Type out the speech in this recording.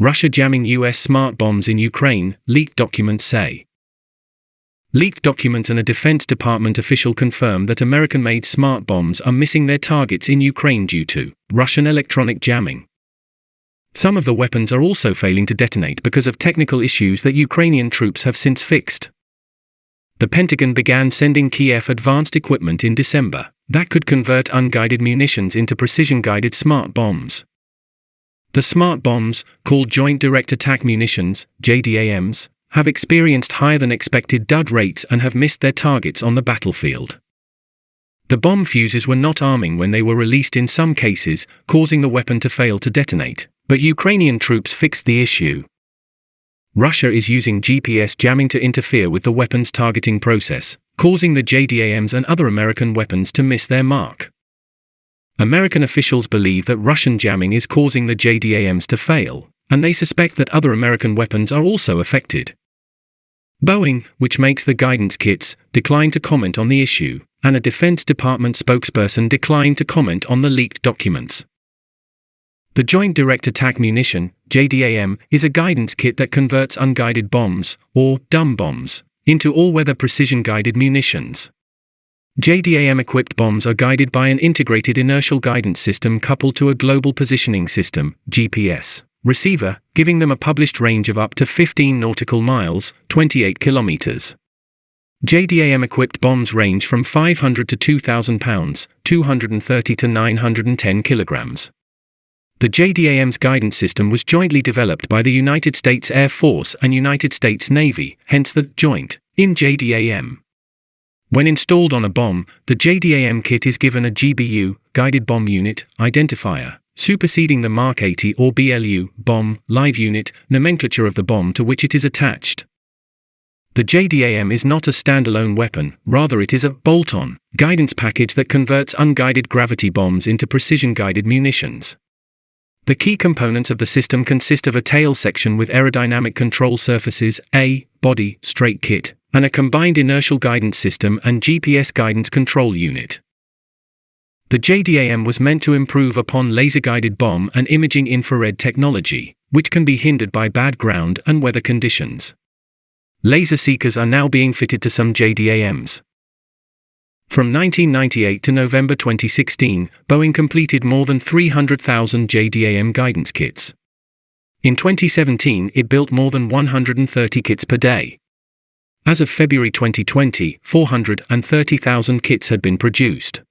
Russia jamming US smart bombs in Ukraine, leaked documents say. Leaked documents and a Defense Department official confirm that American made smart bombs are missing their targets in Ukraine due to Russian electronic jamming. Some of the weapons are also failing to detonate because of technical issues that Ukrainian troops have since fixed. The Pentagon began sending Kiev advanced equipment in December that could convert unguided munitions into precision guided smart bombs. The smart bombs, called Joint Direct Attack Munitions, JDAMs, have experienced higher than expected dud rates and have missed their targets on the battlefield. The bomb fuses were not arming when they were released in some cases, causing the weapon to fail to detonate, but Ukrainian troops fixed the issue. Russia is using GPS jamming to interfere with the weapon's targeting process, causing the JDAMs and other American weapons to miss their mark. American officials believe that Russian jamming is causing the JDAMs to fail, and they suspect that other American weapons are also affected. Boeing, which makes the guidance kits, declined to comment on the issue, and a Defense Department spokesperson declined to comment on the leaked documents. The Joint Direct Attack Munition, JDAM, is a guidance kit that converts unguided bombs, or dumb bombs, into all weather precision guided munitions. JDAM equipped bombs are guided by an integrated inertial guidance system coupled to a global positioning system, GPS, receiver, giving them a published range of up to 15 nautical miles, 28 kilometers. JDAM equipped bombs range from 500 to 2,000 pounds, 230 to 910 kilograms. The JDAM's guidance system was jointly developed by the United States Air Force and United States Navy, hence the joint in JDAM. When installed on a bomb, the JDAM kit is given a GBU, Guided Bomb Unit, identifier, superseding the Mark 80 or BLU, bomb, live unit, nomenclature of the bomb to which it is attached. The JDAM is not a standalone weapon, rather it is a bolt-on guidance package that converts unguided gravity bombs into precision-guided munitions. The key components of the system consist of a tail section with aerodynamic control surfaces, a body strake kit, and a combined inertial guidance system and GPS guidance control unit. The JDAM was meant to improve upon laser-guided bomb and imaging infrared technology, which can be hindered by bad ground and weather conditions. Laser seekers are now being fitted to some JDAMs. From 1998 to November 2016, Boeing completed more than 300,000 JDAM guidance kits. In 2017, it built more than 130 kits per day. As of February 2020, 430,000 kits had been produced.